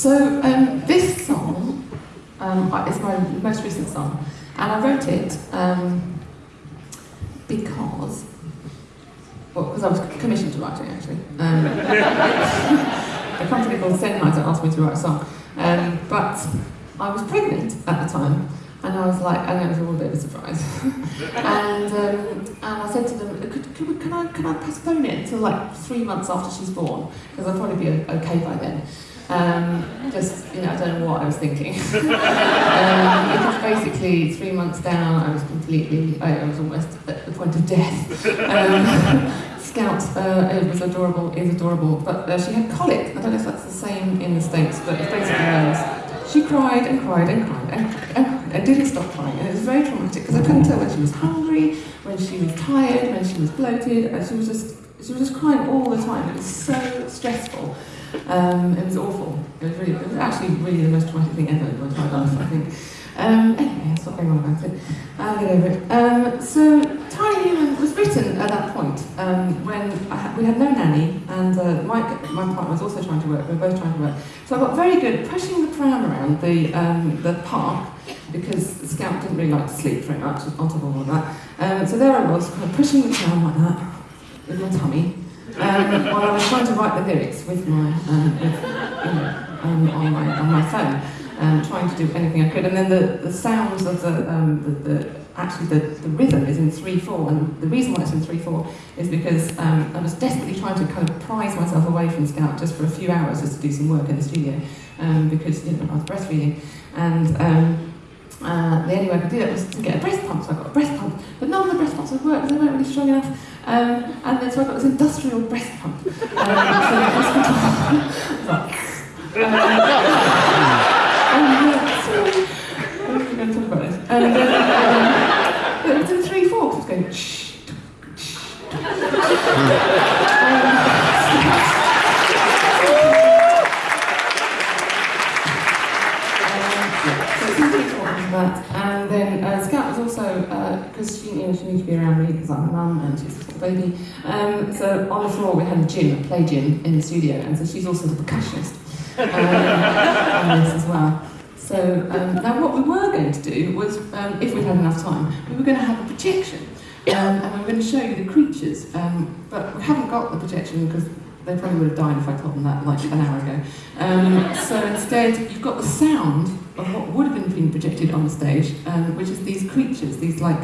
So um, this song um, is my most recent song, and I wrote it um, because, well, because I was commissioned to write it actually. Um, a company called Sennheiser asked me to write a song, um, but I was pregnant at the time, and I was like, and it was a bit of a surprise. and, um, and I said to them, could, could, can, I, can I postpone it until like three months after she's born? Because I'll probably be okay by then. Um, just, you know, I don't know what I was thinking. um, because basically, three months down, I was completely, I, was almost at the point of death. Um, Scout uh, it was adorable, is adorable, but uh, she had colic. I don't know if that's the same in the States, but it's basically those. She cried and cried and cried and, and, and didn't stop crying, and it was very traumatic because I couldn't tell when she was hungry, when she was tired, when she was bloated, and she was just she was just crying all the time. It was so stressful. Um, it was awful. It was really, it was actually really the most traumatic thing ever in my life, I think. Um, anyway, stop going on about it. I'll get over it. Um, so, Tiny Human was written at that point um, when we had no nanny, and uh, Mike, my partner, was also trying to work. We were both trying to work. So I got very good pushing the pram around the um, the park because the scout didn't really like to sleep very much on top of all that. Um, so there I was, kind of pushing the pram like that with my tummy um, while I was trying to write the lyrics with my, um, with, you know, um, on my on my phone, um, trying to do anything I could. And then the, the sounds of the, um, the, the actually the, the rhythm is in three four, and the reason why it's in three four is because um, I was desperately trying to kind of prize myself away from Scout just for a few hours just to do some work in the studio, um, because you know I was breastfeeding and. Um, uh, the only way I could do that was to get a breast pump, so I got a breast pump. But none of the breast pumps would work, they weren't really strong enough. Um, and then so I got this industrial breast pump. Um, so like, And then, um, was in three four, it was going shh. And then uh, Scout was also, because uh, she, know, she needed to be around me because I'm a mum and she's baby. Um, so on the floor we had a gym, a play gym in the studio, and so she's also the percussionist um, on this as well. So um, now what we were going to do was, um, if we had enough time, we were going to have a projection. Um, and we were going to show you the creatures, um, but we haven't got the projection because they probably would have died if I told them that like an hour ago. Um, so instead, you've got the sound of what would have been being projected on the stage, um, which is these creatures, these like,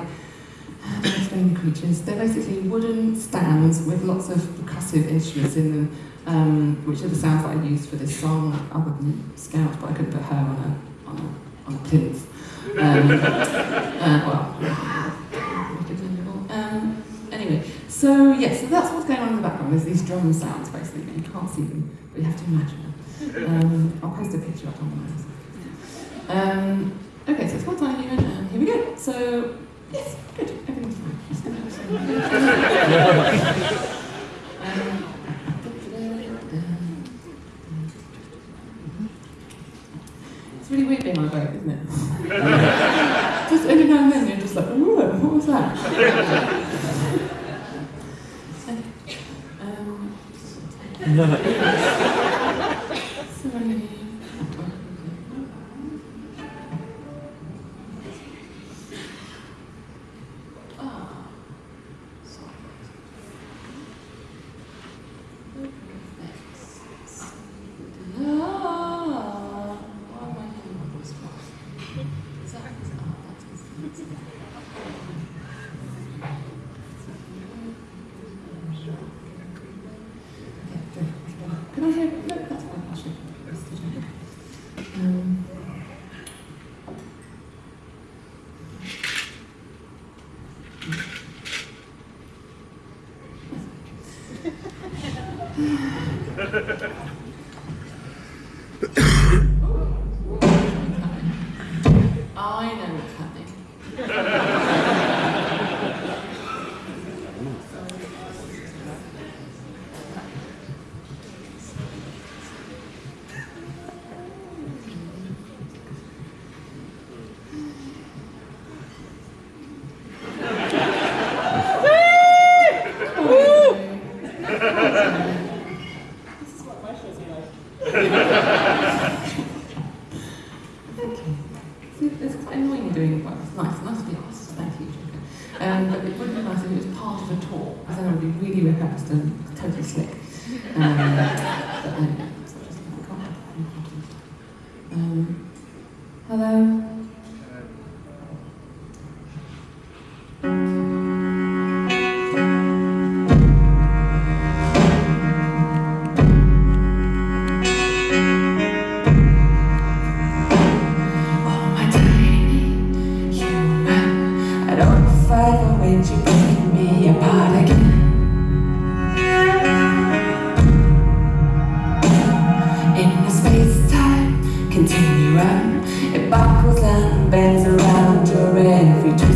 how do I explain the creatures? They're basically wooden stands with lots of percussive instruments in them, um, which are the sounds that I used for this song, other than Scout, but I couldn't put her on a, on a, on a plinth. Um, uh, well, um, anyway, so yes, yeah, so that's what's going on in the background. There's these drum sounds basically, you can't see them, but you have to imagine them. Um, I'll post a picture up on the um, okay, so it's one time even, and here we go. So, it's really weird being on a boat, isn't it? just every now and then you're just like, oh, what was that? um, That's one question. Um, Yeah. to talk. I think that would be really rehearsed and totally slick. Um, It buckles and bends around your every twist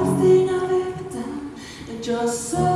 hardest thing I've ever done. And just so